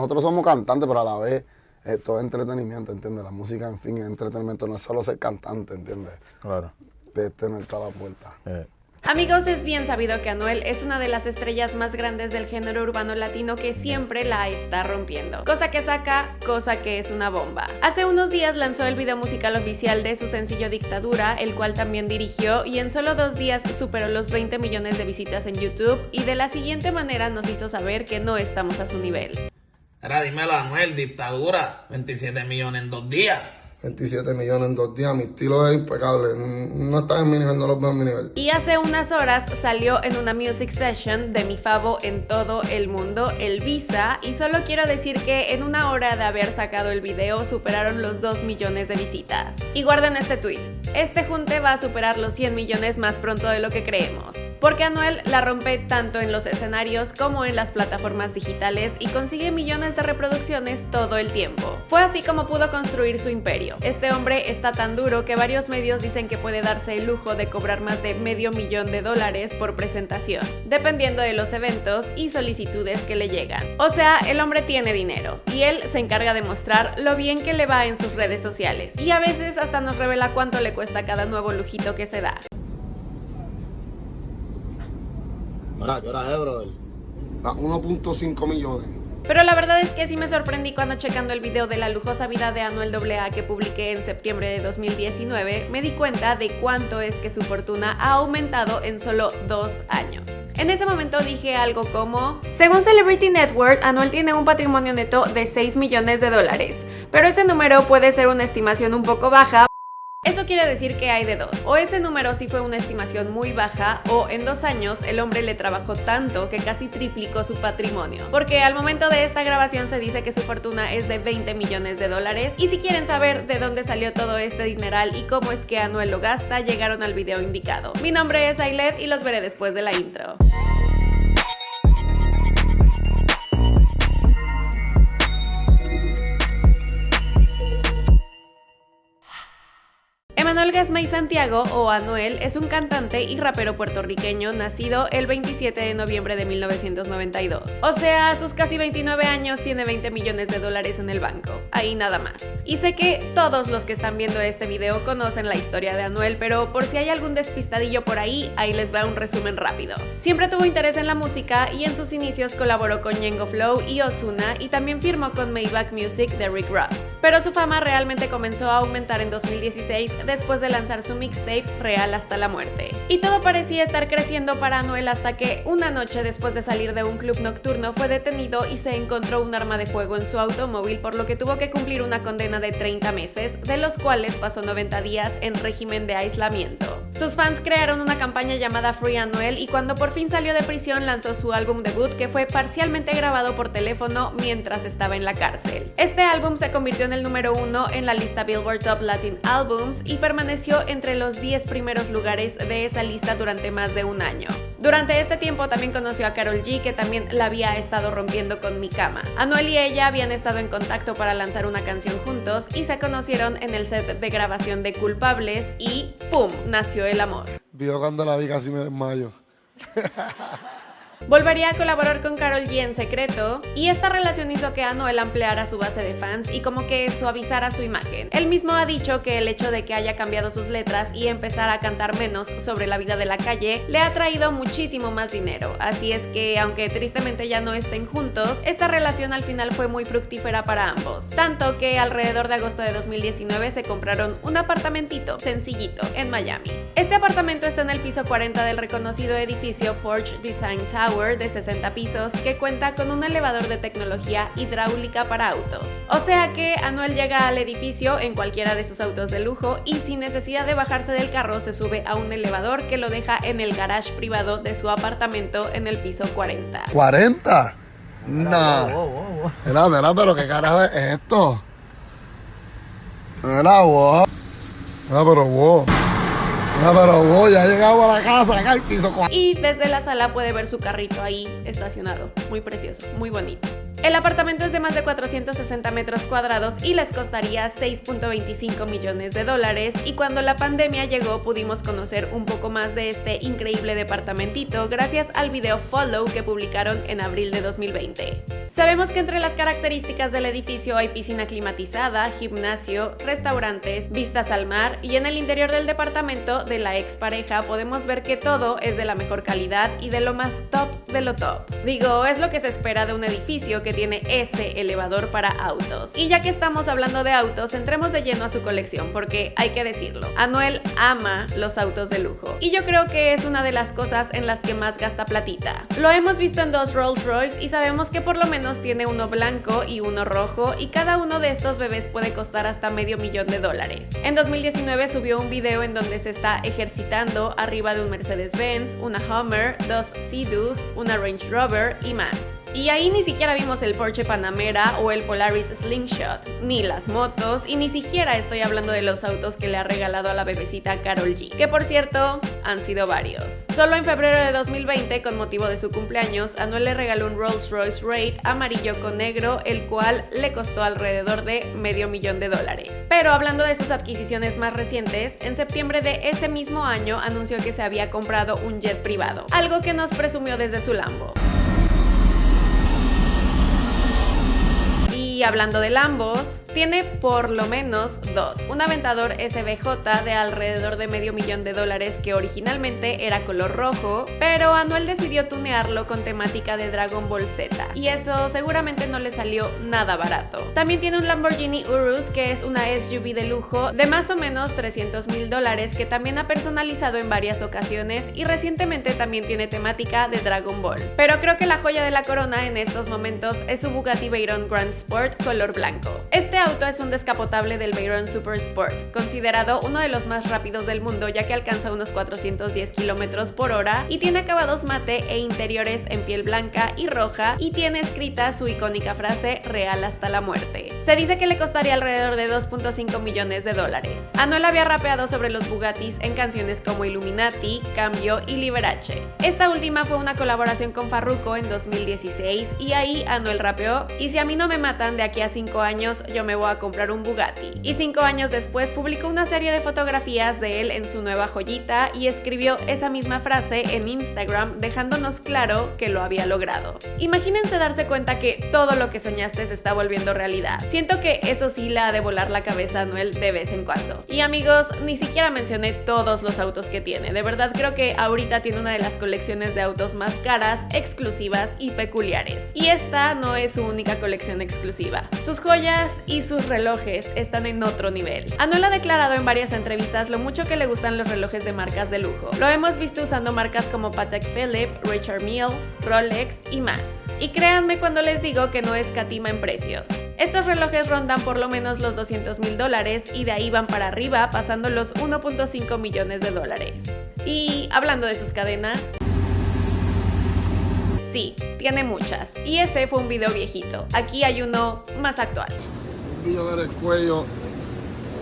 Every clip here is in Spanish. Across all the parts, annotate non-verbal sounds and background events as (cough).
Nosotros somos cantantes, pero a la vez esto es entretenimiento, ¿entiendes? La música, en fin, es entretenimiento, no es solo ser cantante, ¿entiendes? Claro. De tener toda la puerta. Eh. Amigos, es bien sabido que Anuel es una de las estrellas más grandes del género urbano latino que siempre la está rompiendo. Cosa que saca, cosa que es una bomba. Hace unos días lanzó el video musical oficial de su sencillo Dictadura, el cual también dirigió, y en solo dos días superó los 20 millones de visitas en YouTube, y de la siguiente manera nos hizo saber que no estamos a su nivel. Ahora dímelo, Anuel, dictadura, 27 millones en dos días. 27 millones en dos días, mi estilo es impecable, no está en mi nivel, no lo veo en mi nivel. Y hace unas horas salió en una music session de mi favo en todo el mundo, el Visa, y solo quiero decir que en una hora de haber sacado el video superaron los 2 millones de visitas. Y guarden este tweet, este junte va a superar los 100 millones más pronto de lo que creemos, porque Anuel la rompe tanto en los escenarios como en las plataformas digitales y consigue millones de reproducciones todo el tiempo. Fue así como pudo construir su imperio. Este hombre está tan duro que varios medios dicen que puede darse el lujo de cobrar más de medio millón de dólares por presentación, dependiendo de los eventos y solicitudes que le llegan. O sea, el hombre tiene dinero y él se encarga de mostrar lo bien que le va en sus redes sociales y a veces hasta nos revela cuánto le cuesta cada nuevo lujito que se da. ¿qué hora es, brother? A 1.5 millones. Pero la verdad es que sí me sorprendí cuando checando el video de la lujosa vida de Anuel AA que publiqué en septiembre de 2019, me di cuenta de cuánto es que su fortuna ha aumentado en solo dos años. En ese momento dije algo como, según Celebrity Network, Anuel tiene un patrimonio neto de 6 millones de dólares, pero ese número puede ser una estimación un poco baja quiere decir que hay de dos. O ese número sí fue una estimación muy baja, o en dos años el hombre le trabajó tanto que casi triplicó su patrimonio. Porque al momento de esta grabación se dice que su fortuna es de 20 millones de dólares. Y si quieren saber de dónde salió todo este dineral y cómo es que Anuel lo gasta, llegaron al video indicado. Mi nombre es Ailet y los veré después de la intro. Emanuel Gasmay Santiago, o Anuel, es un cantante y rapero puertorriqueño nacido el 27 de noviembre de 1992. O sea, a sus casi 29 años tiene 20 millones de dólares en el banco. Ahí nada más. Y sé que todos los que están viendo este video conocen la historia de Anuel, pero por si hay algún despistadillo por ahí, ahí les va un resumen rápido. Siempre tuvo interés en la música y en sus inicios colaboró con Yengo Flow y Ozuna y también firmó con Maybach Music de Rick Ross. Pero su fama realmente comenzó a aumentar en 2016 después de lanzar su mixtape Real hasta la muerte. Y todo parecía estar creciendo para Anuel hasta que una noche después de salir de un club nocturno fue detenido y se encontró un arma de fuego en su automóvil por lo que tuvo que cumplir una condena de 30 meses, de los cuales pasó 90 días en régimen de aislamiento. Sus fans crearon una campaña llamada Free Anuel y cuando por fin salió de prisión lanzó su álbum debut que fue parcialmente grabado por teléfono mientras estaba en la cárcel. Este álbum se convirtió en el número uno en la lista Billboard Top Latin Albums y permaneció entre los 10 primeros lugares de esa lista durante más de un año. Durante este tiempo también conoció a Carol G, que también la había estado rompiendo con Mi Cama. Anuel y ella habían estado en contacto para lanzar una canción juntos y se conocieron en el set de grabación de Culpables y ¡pum! nació el amor. Vio cuando la vi casi me desmayo. Volvería a colaborar con Carol G en secreto y esta relación hizo que Anuel ampliara su base de fans y como que suavizara su imagen. Él mismo ha dicho que el hecho de que haya cambiado sus letras y empezar a cantar menos sobre la vida de la calle le ha traído muchísimo más dinero, así es que aunque tristemente ya no estén juntos, esta relación al final fue muy fructífera para ambos, tanto que alrededor de agosto de 2019 se compraron un apartamentito sencillito en Miami. Este apartamento está en el piso 40 del reconocido edificio Porch Design Tower de 60 pisos que cuenta con un elevador de tecnología hidráulica para autos. O sea que Anuel llega al edificio en cualquiera de sus autos de lujo y sin necesidad de bajarse del carro se sube a un elevador que lo deja en el garage privado de su apartamento en el piso 40. ¿40? No. Mira, mira, pero qué carajo es esto. Mira, wow. Mira, pero wow. No, pero voy, ya llegamos a la casa, Y desde la sala puede ver su carrito ahí estacionado. Muy precioso, muy bonito. El apartamento es de más de 460 metros cuadrados y les costaría 6.25 millones de dólares y cuando la pandemia llegó pudimos conocer un poco más de este increíble departamentito gracias al video Follow que publicaron en abril de 2020. Sabemos que entre las características del edificio hay piscina climatizada, gimnasio, restaurantes, vistas al mar y en el interior del departamento de la expareja podemos ver que todo es de la mejor calidad y de lo más top de lo top. Digo, es lo que se espera de un edificio que tiene ese elevador para autos. Y ya que estamos hablando de autos, entremos de lleno a su colección porque hay que decirlo, Anuel ama los autos de lujo y yo creo que es una de las cosas en las que más gasta platita. Lo hemos visto en dos Rolls Royce y sabemos que por lo menos tiene uno blanco y uno rojo y cada uno de estos bebés puede costar hasta medio millón de dólares. En 2019 subió un video en donde se está ejercitando arriba de un Mercedes-Benz, una Hummer, dos Sea-Doos, una Range Rover y más. Y ahí ni siquiera vimos el Porsche Panamera o el Polaris Slingshot, ni las motos, y ni siquiera estoy hablando de los autos que le ha regalado a la bebecita Carol G, que por cierto, han sido varios. Solo en febrero de 2020, con motivo de su cumpleaños, Anuel le regaló un Rolls Royce Raid amarillo con negro, el cual le costó alrededor de medio millón de dólares. Pero hablando de sus adquisiciones más recientes, en septiembre de ese mismo año anunció que se había comprado un jet privado, algo que nos presumió desde su Lambo. Y hablando de Lambos, tiene por lo menos dos. Un Aventador SBJ de alrededor de medio millón de dólares que originalmente era color rojo, pero Anuel decidió tunearlo con temática de Dragon Ball Z, y eso seguramente no le salió nada barato. También tiene un Lamborghini Urus que es una SUV de lujo de más o menos 300 mil dólares que también ha personalizado en varias ocasiones y recientemente también tiene temática de Dragon Ball. Pero creo que la joya de la corona en estos momentos es su Bugatti Veyron Grand Sport color blanco. Este auto es un descapotable del Veyron Super Sport, considerado uno de los más rápidos del mundo ya que alcanza unos 410 km por hora y tiene acabados mate e interiores en piel blanca y roja y tiene escrita su icónica frase real hasta la muerte. Se dice que le costaría alrededor de 2.5 millones de dólares. Anuel había rapeado sobre los Bugattis en canciones como Illuminati, Cambio y Liberace. Esta última fue una colaboración con Farruko en 2016 y ahí Anuel rapeó y si a mí no me matan de aquí a 5 años yo me voy a comprar un Bugatti. Y 5 años después publicó una serie de fotografías de él en su nueva joyita y escribió esa misma frase en Instagram dejándonos claro que lo había logrado. Imagínense darse cuenta que todo lo que soñaste se está volviendo realidad. Siento que eso sí la ha de volar la cabeza a Noel de vez en cuando. Y amigos, ni siquiera mencioné todos los autos que tiene. De verdad creo que ahorita tiene una de las colecciones de autos más caras, exclusivas y peculiares. Y esta no es su única colección exclusiva. Sus joyas y sus relojes están en otro nivel. Anuel ha declarado en varias entrevistas lo mucho que le gustan los relojes de marcas de lujo. Lo hemos visto usando marcas como Patek Philippe, Richard Mille, Rolex y más. Y créanme cuando les digo que no escatima en precios. Estos relojes rondan por lo menos los 200 mil dólares y de ahí van para arriba pasando los 1.5 millones de dólares. Y hablando de sus cadenas... Sí, tiene muchas. Y ese fue un video viejito. Aquí hay uno más actual. Un video ver el cuello.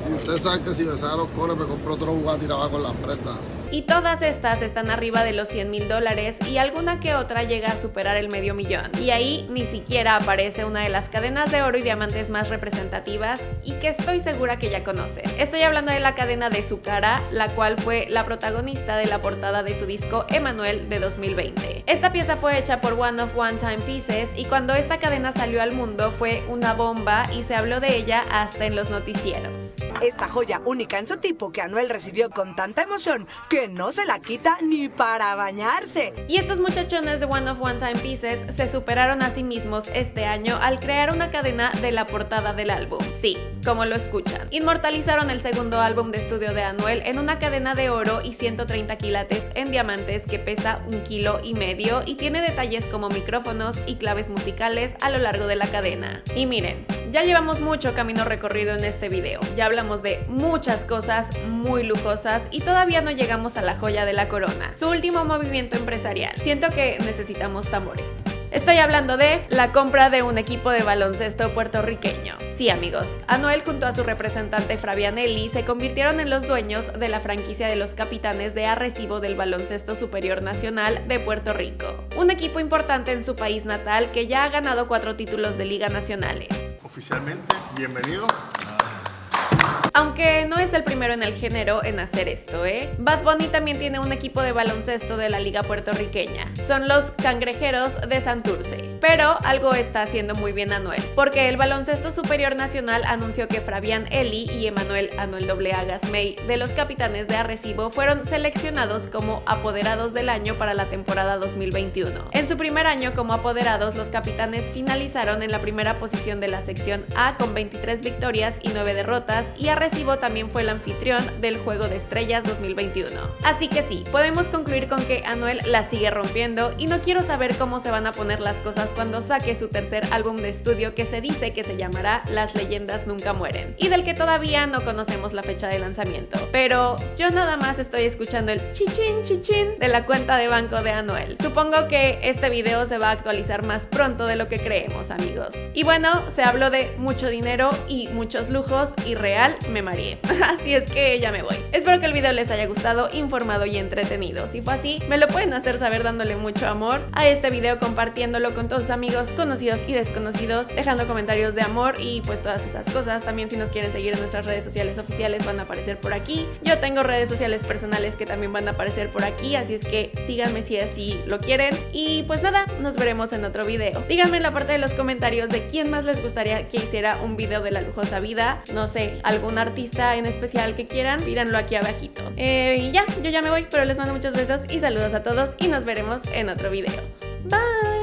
Y usted sabe que si me saca los cones me compró otro Bugatti y con las prendas. Y todas estas están arriba de los 100 mil dólares y alguna que otra llega a superar el medio millón. Y ahí ni siquiera aparece una de las cadenas de oro y diamantes más representativas y que estoy segura que ya conoce. Estoy hablando de la cadena de su cara, la cual fue la protagonista de la portada de su disco Emanuel de 2020. Esta pieza fue hecha por One of One Time Pieces y cuando esta cadena salió al mundo fue una bomba y se habló de ella hasta en los noticieros. Esta joya única en su tipo que Anuel recibió con tanta emoción que no se la quita ni para bañarse. Y estos muchachones de One of One Time Pieces se superaron a sí mismos este año al crear una cadena de la portada del álbum. Sí, como lo escuchan. Inmortalizaron el segundo álbum de estudio de Anuel en una cadena de oro y 130 quilates en diamantes que pesa un kilo y medio y tiene detalles como micrófonos y claves musicales a lo largo de la cadena. Y miren, ya llevamos mucho camino recorrido en este video, ya hablamos de muchas cosas muy lujosas y todavía no llegamos a la joya de la corona, su último movimiento empresarial. Siento que necesitamos tambores. Estoy hablando de la compra de un equipo de baloncesto puertorriqueño. Sí, amigos, Anuel junto a su representante Fabianelli se convirtieron en los dueños de la franquicia de los capitanes de Arrecibo del Baloncesto Superior Nacional de Puerto Rico. Un equipo importante en su país natal que ya ha ganado cuatro títulos de liga nacionales. Oficialmente, bienvenido. Aunque no es el primero en el género en hacer esto, ¿eh? Bad Bunny también tiene un equipo de baloncesto de la liga puertorriqueña. Son los Cangrejeros de Santurce. Pero algo está haciendo muy bien Anuel, porque el Baloncesto Superior Nacional anunció que Fabián Eli y Emanuel Anuel AA Gasmey de los Capitanes de Arrecibo fueron seleccionados como apoderados del año para la temporada 2021. En su primer año como apoderados, los capitanes finalizaron en la primera posición de la sección A con 23 victorias y 9 derrotas y Arrecibo Recibo también fue el anfitrión del Juego de Estrellas 2021. Así que sí, podemos concluir con que Anuel la sigue rompiendo y no quiero saber cómo se van a poner las cosas cuando saque su tercer álbum de estudio que se dice que se llamará Las leyendas nunca mueren y del que todavía no conocemos la fecha de lanzamiento. Pero yo nada más estoy escuchando el chichín chichín de la cuenta de banco de Anuel. Supongo que este video se va a actualizar más pronto de lo que creemos amigos. Y bueno, se habló de mucho dinero y muchos lujos y real me mareé. (laughs) Así es que ya me voy. Espero que el video les haya gustado, informado y entretenido. Si fue así, me lo pueden hacer saber dándole mucho amor a este video, compartiéndolo con todos amigos, conocidos y desconocidos, dejando comentarios de amor y pues todas esas cosas. También si nos quieren seguir en nuestras redes sociales oficiales van a aparecer por aquí. Yo tengo redes sociales personales que también van a aparecer por aquí, así es que síganme si así lo quieren. Y pues nada, nos veremos en otro video. Díganme en la parte de los comentarios de quién más les gustaría que hiciera un video de la lujosa vida. No sé, alguna artista en especial que quieran, pídanlo aquí abajito. Eh, y ya, yo ya me voy, pero les mando muchos besos y saludos a todos y nos veremos en otro video. Bye.